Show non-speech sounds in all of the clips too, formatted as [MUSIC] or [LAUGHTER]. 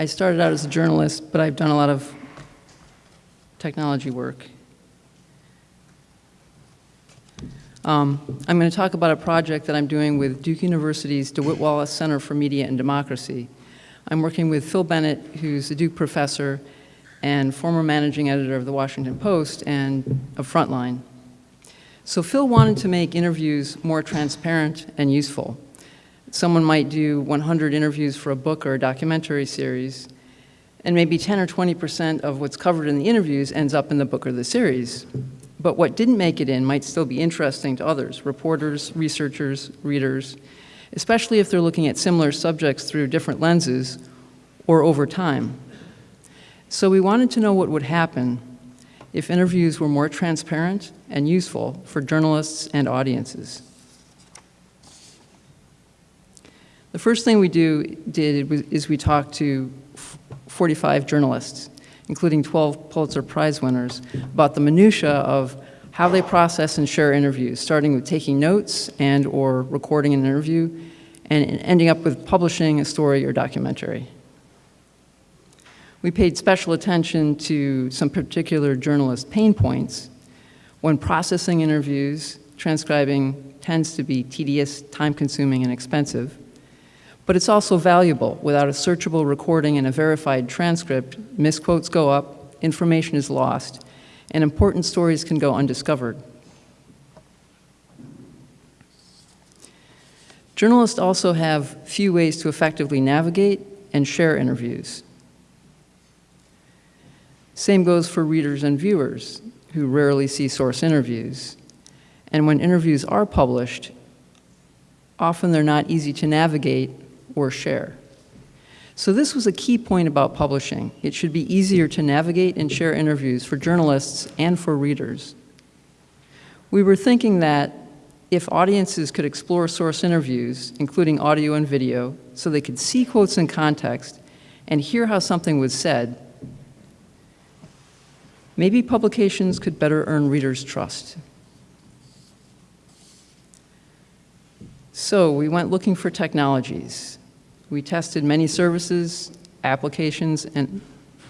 I started out as a journalist, but I've done a lot of technology work. Um, I'm going to talk about a project that I'm doing with Duke University's DeWitt Wallace Center for Media and Democracy. I'm working with Phil Bennett, who's a Duke professor and former managing editor of the Washington Post and of Frontline. So Phil wanted to make interviews more transparent and useful. Someone might do 100 interviews for a book or a documentary series, and maybe 10 or 20% of what's covered in the interviews ends up in the book or the series. But what didn't make it in might still be interesting to others, reporters, researchers, readers, especially if they're looking at similar subjects through different lenses or over time. So we wanted to know what would happen if interviews were more transparent and useful for journalists and audiences. The first thing we do, did is we talked to 45 journalists including 12 Pulitzer Prize winners, about the minutia of how they process and share interviews, starting with taking notes and or recording an interview, and ending up with publishing a story or documentary. We paid special attention to some particular journalist pain points. When processing interviews, transcribing tends to be tedious, time-consuming, and expensive but it's also valuable. Without a searchable recording and a verified transcript, misquotes go up, information is lost, and important stories can go undiscovered. Journalists also have few ways to effectively navigate and share interviews. Same goes for readers and viewers who rarely see source interviews. And when interviews are published, often they're not easy to navigate or share. So this was a key point about publishing. It should be easier to navigate and share interviews for journalists and for readers. We were thinking that if audiences could explore source interviews, including audio and video, so they could see quotes in context and hear how something was said, maybe publications could better earn readers' trust. So we went looking for technologies. We tested many services, applications, and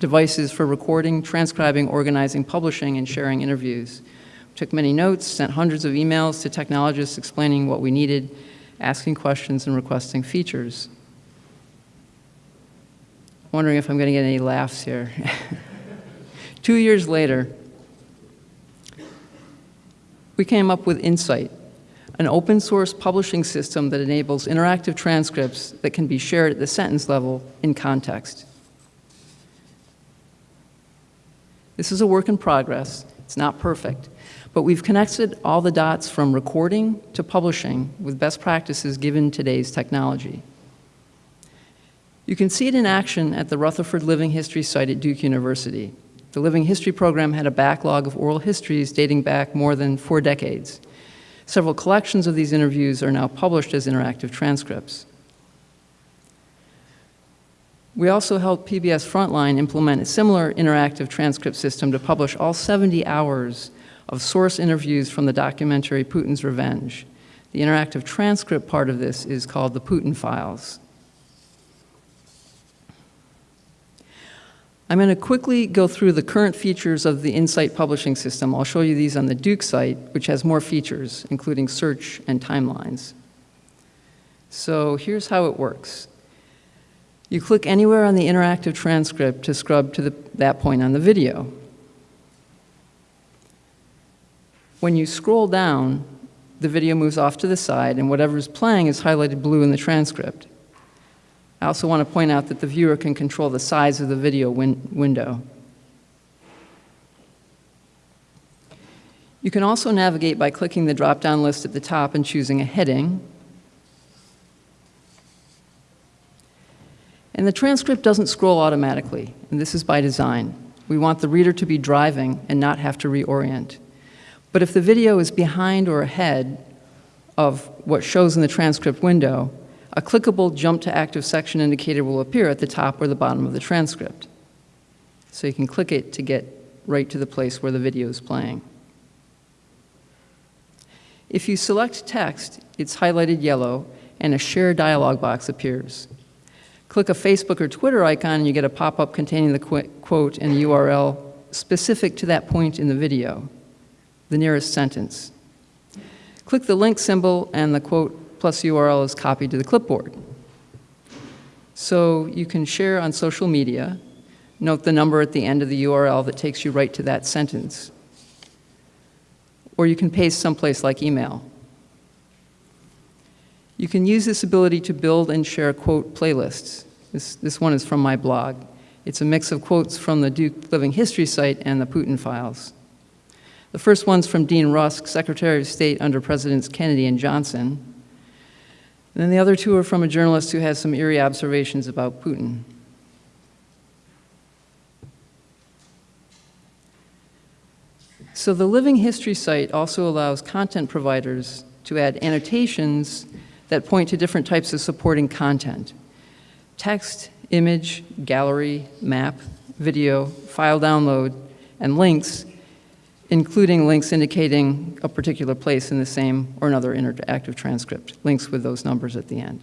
devices for recording, transcribing, organizing, publishing, and sharing interviews. We took many notes, sent hundreds of emails to technologists explaining what we needed, asking questions, and requesting features. Wondering if I'm going to get any laughs here. [LAUGHS] Two years later, we came up with Insight, an open source publishing system that enables interactive transcripts that can be shared at the sentence level in context. This is a work in progress. It's not perfect, but we've connected all the dots from recording to publishing with best practices given today's technology. You can see it in action at the Rutherfurd Living History site at Duke University. The Living History program had a backlog of oral histories dating back more than four decades. Several collections of these interviews are now published as interactive transcripts. We also helped PBS Frontline implement a similar interactive transcript system to publish all 70 hours of source interviews from the documentary Putin's Revenge. The interactive transcript part of this is called the Putin Files. I'm going to quickly go through the current features of the Insight publishing system. I'll show you these on the Duke site, which has more features, including search and timelines. So here's how it works. You click anywhere on the interactive transcript to scrub to the, that point on the video. When you scroll down, the video moves off to the side, and whatever is playing is highlighted blue in the transcript. I also want to point out that the viewer can control the size of the video win window. You can also navigate by clicking the drop-down list at the top and choosing a heading. And the transcript doesn't scroll automatically, and this is by design. We want the reader to be driving and not have to reorient. But if the video is behind or ahead of what shows in the transcript window, a clickable jump to active section indicator will appear at the top or the bottom of the transcript. So you can click it to get right to the place where the video is playing. If you select text, it's highlighted yellow and a share dialog box appears. Click a Facebook or Twitter icon and you get a pop-up containing the qu- quote and URL specific to that point in the video, the nearest sentence. Click the link symbol and the quote plus URL is copied to the clipboard. So you can share on social media, note the number at the end of the URL that takes you right to that sentence. Or you can paste someplace like email. You can use this ability to build and share quote playlists. This, this one is from my blog. It's a mix of quotes from the Duke Living History site and the Putin files. The first one's from Dean Rusk, Secretary of State under Presidents Kennedy and Johnson. And then the other two are from a journalist who has some eerie observations about Putin. So the Living History site also allows content providers to add annotations that point to different types of supporting content. Text, image, gallery, map, video, file download, and links, including links indicating a particular place in the same or another interactive transcript, links with those numbers at the end.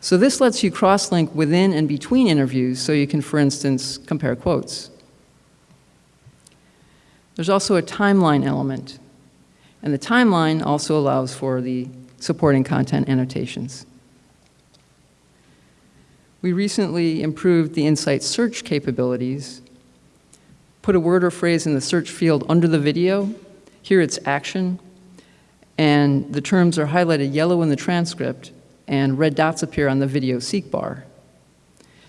So this lets you cross-link within and between interviews so you can, for instance, compare quotes. There's also a timeline element, and the timeline also allows for the supporting content annotations. We recently improved the Insight search capabilities, put a word or phrase in the search field under the video, here it's action, and the terms are highlighted yellow in the transcript, and red dots appear on the video seek bar.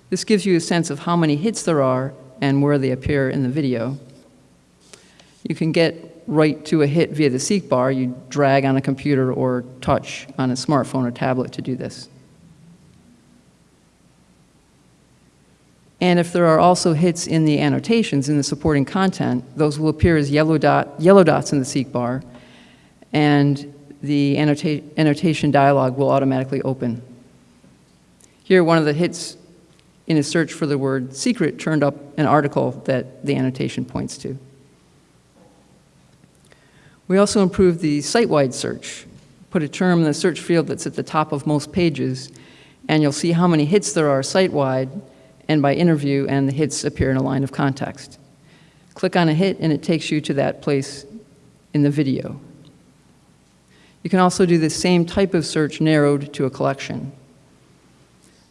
This gives you a sense of how many hits there are and where they appear in the video. You can get right to a hit via the seek bar. You drag on a computer or touch on a smartphone or tablet to do this. And if there are also hits in the annotations, in the supporting content, those will appear as yellow, dot, yellow dots in the seek bar, and the annota annotation dialog will automatically open. Here, one of the hits in a search for the word secret turned up an article that the annotation points to. We also improved the site-wide search. Put a term in the search field that's at the top of most pages, and you'll see how many hits there are site-wide and by interview, and the hits appear in a line of context. Click on a hit, and it takes you to that place in the video. You can also do the same type of search narrowed to a collection.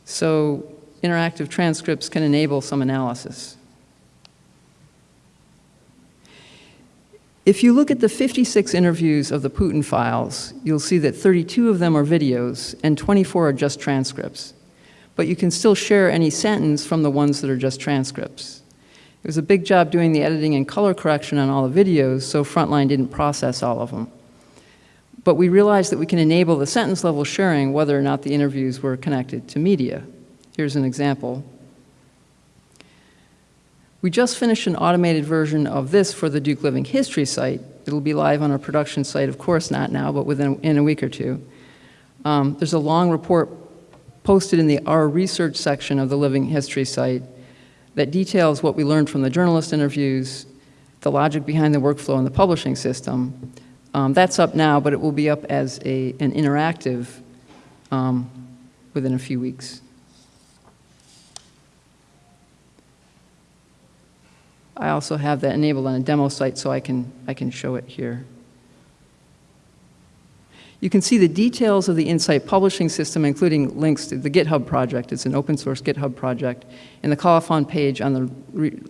So interactive transcripts can enable some analysis. If you look at the 56 interviews of the Putin files, you'll see that 32 of them are videos and 24 are just transcripts. But you can still share any sentence from the ones that are just transcripts. It was a big job doing the editing and color correction on all the videos, so Frontline didn't process all of them. But we realized that we can enable the sentence level sharing whether or not the interviews were connected to media. Here's an example. We just finished an automated version of this for the Duke Living History site. It'll be live on our production site, of course not now, but within in a week or two. Um, there's a long report posted in the Our Research section of the Living History site that details what we learned from the journalist interviews, the logic behind the workflow and the publishing system. Um, that's up now, but it will be up as a, an interactive um, within a few weeks. I also have that enabled on a demo site so I can, I can show it here. You can see the details of the Insight publishing system, including links to the GitHub project. It's an open source GitHub project, in the colophon page on the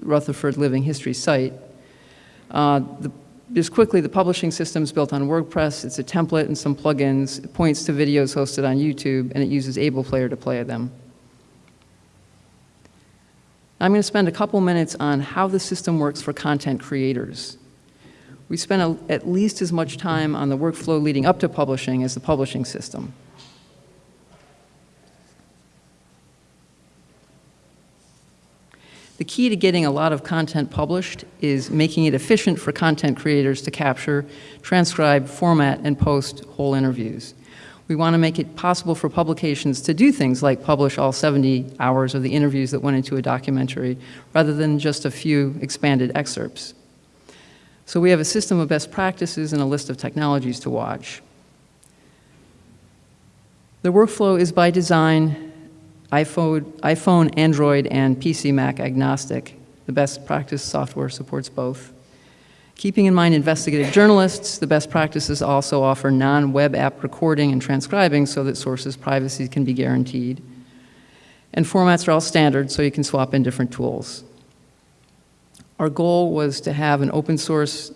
Rutherfurd Living History site. Uh, the, just quickly, the publishing system is built on WordPress. It's a template and some plugins. It points to videos hosted on YouTube, and it uses AblePlayer to play them. I'm going to spend a couple minutes on how the system works for content creators. We spent a, at least as much time on the workflow leading up to publishing as the publishing system. The key to getting a lot of content published is making it efficient for content creators to capture, transcribe, format, and post whole interviews. We want to make it possible for publications to do things like publish all 70 hours of the interviews that went into a documentary, rather than just a few expanded excerpts. So we have a system of best practices and a list of technologies to watch. The workflow is by design iPhone, iPhone, Android, and PC Mac agnostic. The best practice software supports both. Keeping in mind investigative journalists, the best practices also offer non-web app recording and transcribing so that sources' privacy can be guaranteed. And formats are all standard, so you can swap in different tools. Our goal was to have an open source,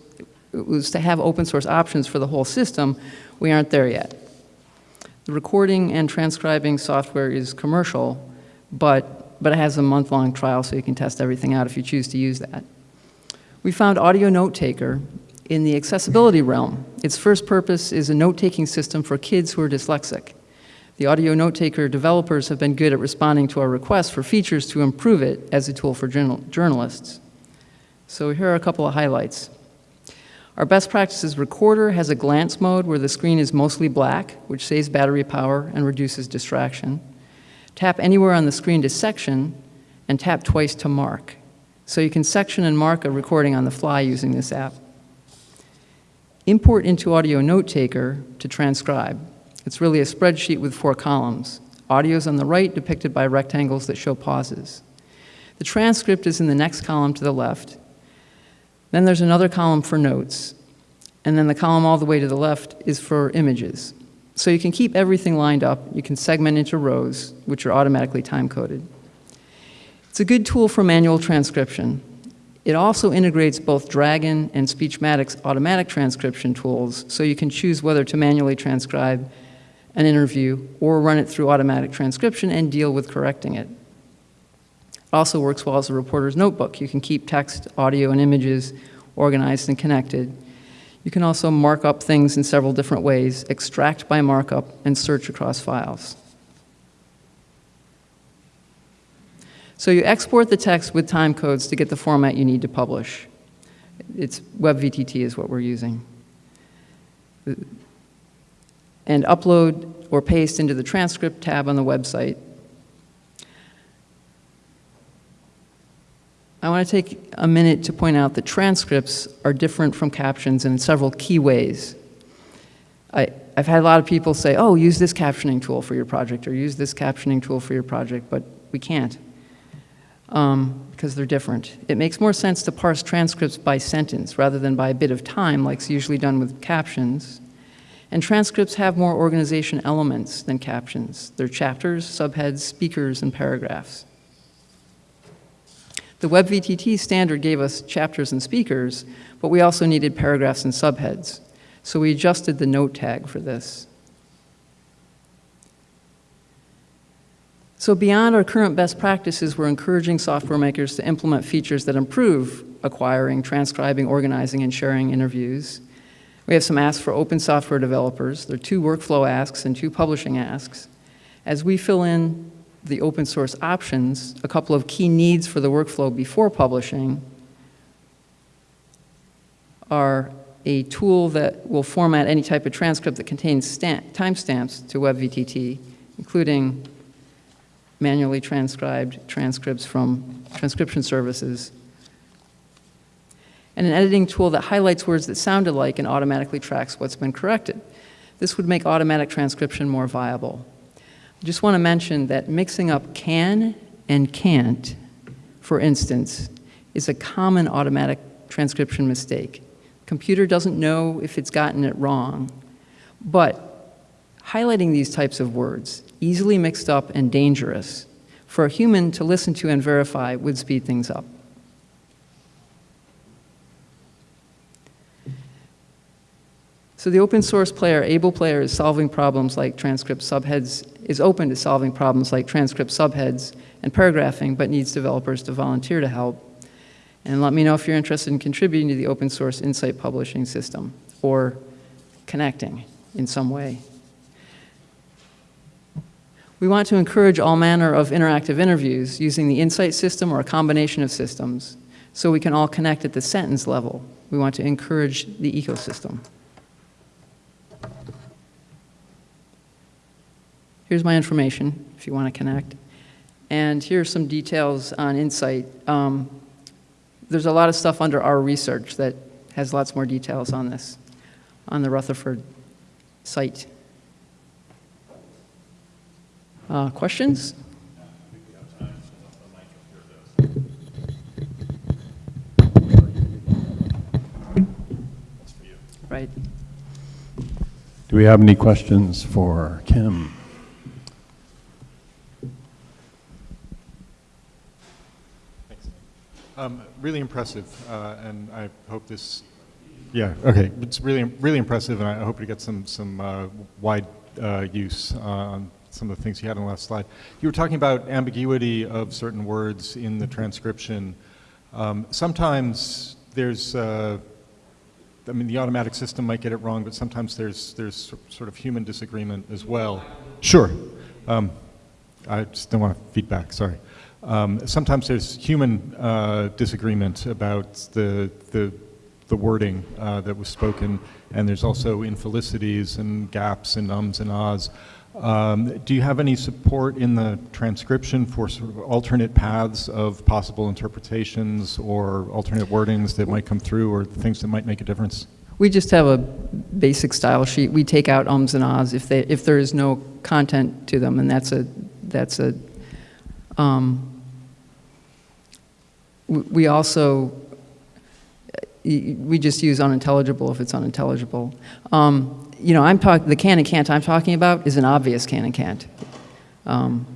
was to have open source options for the whole system. We aren't there yet. The recording and transcribing software is commercial, but, but it has a month-long trial so you can test everything out if you choose to use that. We found Audio Note Taker in the accessibility realm. Its first purpose is a note-taking system for kids who are dyslexic. The Audio Note Taker developers have been good at responding to our requests for features to improve it as a tool for journal journalists. So here are a couple of highlights. Our best practices recorder has a glance mode where the screen is mostly black, which saves battery power and reduces distraction. Tap anywhere on the screen to section, and tap twice to mark. So you can section and mark a recording on the fly using this app. Import into Audio Note Taker to transcribe. It's really a spreadsheet with four columns. Audio is on the right, depicted by rectangles that show pauses. The transcript is in the next column to the left, then there's another column for notes, and then the column all the way to the left is for images. So you can keep everything lined up. You can segment into rows, which are automatically time-coded. It's a good tool for manual transcription. It also integrates both Dragon and Speechmatics automatic transcription tools, so you can choose whether to manually transcribe an interview or run it through automatic transcription and deal with correcting it. It also works well as a reporter's notebook. You can keep text, audio, and images organized and connected. You can also mark up things in several different ways, extract by markup, and search across files. So you export the text with time codes to get the format you need to publish. It's WebVTT is what we're using. And upload or paste into the transcript tab on the website I want to take a minute to point out that transcripts are different from captions in several key ways. I, have had a lot of people say, oh, use this captioning tool for your project or use this captioning tool for your project, but we can't um, because they're different. It makes more sense to parse transcripts by sentence rather than by a bit of time like's usually done with captions. And transcripts have more organization elements than captions. They're chapters, subheads, speakers, and paragraphs. The WebVTT standard gave us chapters and speakers, but we also needed paragraphs and subheads. So we adjusted the note tag for this. So beyond our current best practices, we're encouraging software makers to implement features that improve acquiring, transcribing, organizing, and sharing interviews. We have some asks for open software developers. There are two workflow asks and two publishing asks. As we fill in the open source options, a couple of key needs for the workflow before publishing are a tool that will format any type of transcript that contains timestamps to WebVTT, including manually transcribed transcripts from transcription services, and an editing tool that highlights words that sound alike and automatically tracks what's been corrected. This would make automatic transcription more viable. Just want to mention that mixing up can and can't, for instance, is a common automatic transcription mistake. Computer doesn't know if it's gotten it wrong, but highlighting these types of words, easily mixed up and dangerous, for a human to listen to and verify would speed things up. So the open source player, Able Player, is solving problems like transcript subheads, is open to solving problems like transcript subheads and paragraphing, but needs developers to volunteer to help. And let me know if you're interested in contributing to the open source Insight publishing system or connecting in some way. We want to encourage all manner of interactive interviews using the Insight system or a combination of systems so we can all connect at the sentence level. We want to encourage the ecosystem. here's my information if you want to connect. And here's some details on Insight. Um, there's a lot of stuff under our research that has lots more details on this, on the Rutherfurd site. Uh, questions? Right. Do we have any questions for Kim? Um, Really impressive, uh, and I hope this, yeah, okay, it's really, really impressive, and I hope to get some, some uh, wide uh, use uh, on some of the things you had on the last slide. You were talking about ambiguity of certain words in the transcription. Um, Sometimes there's, uh, I mean, the automatic system might get it wrong, but sometimes there's, there's sort of human disagreement as well. Sure. Um, I just don't want feedback, sorry. Um, sometimes there's human uh, disagreement about the, the, the wording uh, that was spoken, and there's also infelicities and gaps and ums and ahs. Um, do you have any support in the transcription for sort of alternate paths of possible interpretations or alternate wordings that might come through or things that might make a difference? We just have a basic style sheet. We take out ums and ahs if they, if there is no content to them, and that's a, that's a, um, we also, we just use unintelligible if it's unintelligible. Um, You know, I'm talking, the can and can't I'm talking about is an obvious can and can't. Um,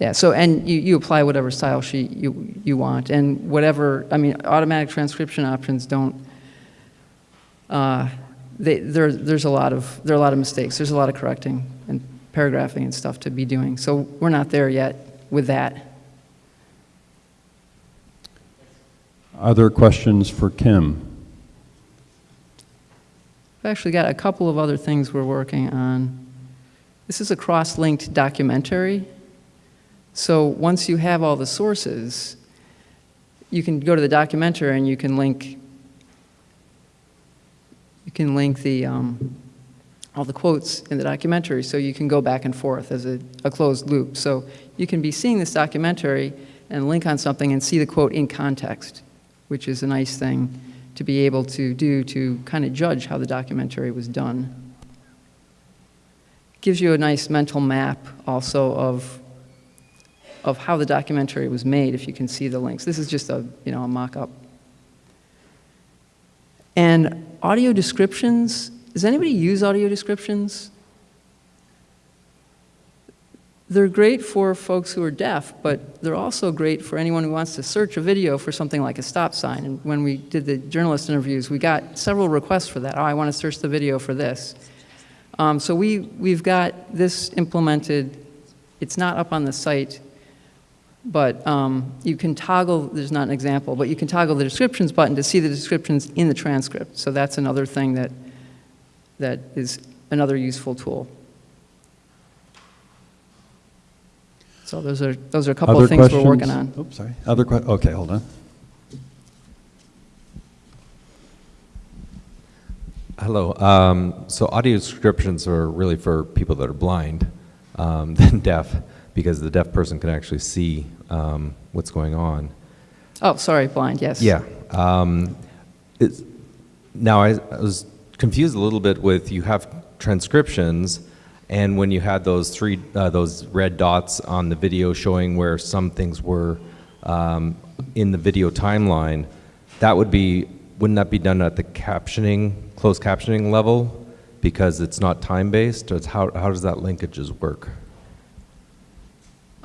Yeah, so, and you, you apply whatever style sheet you, you want, and whatever, I mean, automatic transcription options don't, uh, they, there, there's a lot of, there are a lot of mistakes, there's a lot of correcting and paragraphing and stuff to be doing, so we're not there yet with that. Other questions for Kim? I've actually got a couple of other things we're working on. This is a cross-linked documentary. So once you have all the sources, you can go to the documentary and you can link, you can link the, um, all the quotes in the documentary, so you can go back and forth as a, a closed loop. So you can be seeing this documentary and link on something and see the quote in context, which is a nice thing to be able to do to kind of judge how the documentary was done. Gives you a nice mental map also of, of how the documentary was made if you can see the links. This is just a, you know, a mock-up. And audio descriptions, does anybody use audio descriptions? They're great for folks who are deaf, but they're also great for anyone who wants to search a video for something like a stop sign. And when we did the journalist interviews, we got several requests for that. Oh, I want to search the video for this. Um, so we, we've got this implemented. It's not up on the site, but um, you can toggle, there's not an example, but you can toggle the descriptions button to see the descriptions in the transcript. So that's another thing that, that is another useful tool. So those are, those are a couple Other of things we're working on. Oops, sorry. Other que, okay, hold on. Hello. Um, so audio descriptions are really for people that are blind um, [LAUGHS] than deaf, because the deaf person can actually see um, what's going on. Oh, sorry, blind, yes. Yeah. Um, it's, now I, I was confused a little bit with you have transcriptions, and when you had those three uh, those red dots on the video showing where some things were um, in the video timeline, that would be wouldn't that be done at the captioning closed captioning level because it's not time based? It's how how does that linkages work?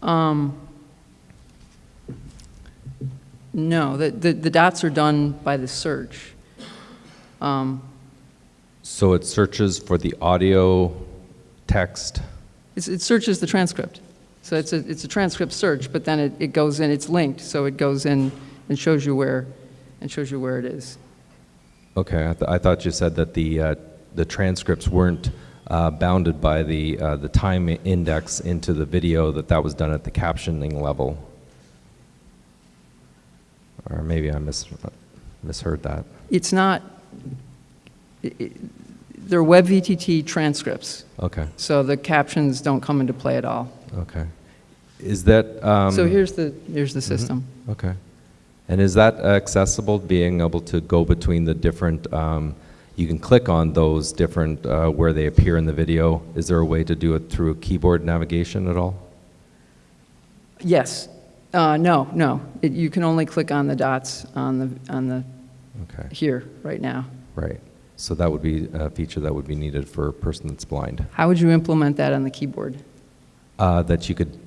Um, no, the, the, the dots are done by the search. Um, So it searches for the audio, text. it's, it searches the transcript. So it's a, it's a transcript search, but then it, it goes in, it's linked, so it goes in and shows you where, and shows you where it is. Okay, I, th- I thought you said that the, uh, the transcripts weren't uh, bounded by the, uh, the time index into the video, that that was done at the captioning level. Or maybe I mis- misheard that. It's not, they're WebVTT transcripts, Okay, so the captions don't come into play at all. okay. Is that? um, So here's the, here's the system. Okay. And is that accessible, being able to go between the different, um, you can click on those different, uh, where they appear in the video? Is there a way to do it through keyboard navigation at all? Yes. Uh, no, no. It, you can only click on the dots on the, on the, Okay, here, right now. Right. So that would be a feature that would be needed for a person that's blind. How would you implement that on the keyboard? Uh, that you could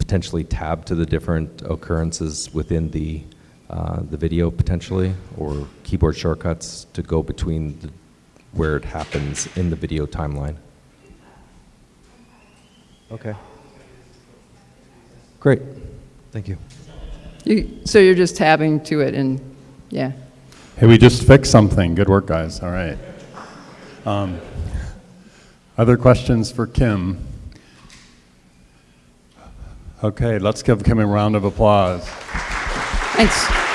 potentially tab to the different occurrences within the, uh, the video potentially, or keyboard shortcuts to go between the, where it happens in the video timeline. Okay. Great. Thank you. You, so you're just tabbing to it and, yeah. Hey, we just fixed something. Good work, guys. All right. Um, Other questions for Kim? Okay, let's give Kim a round of applause. Thanks.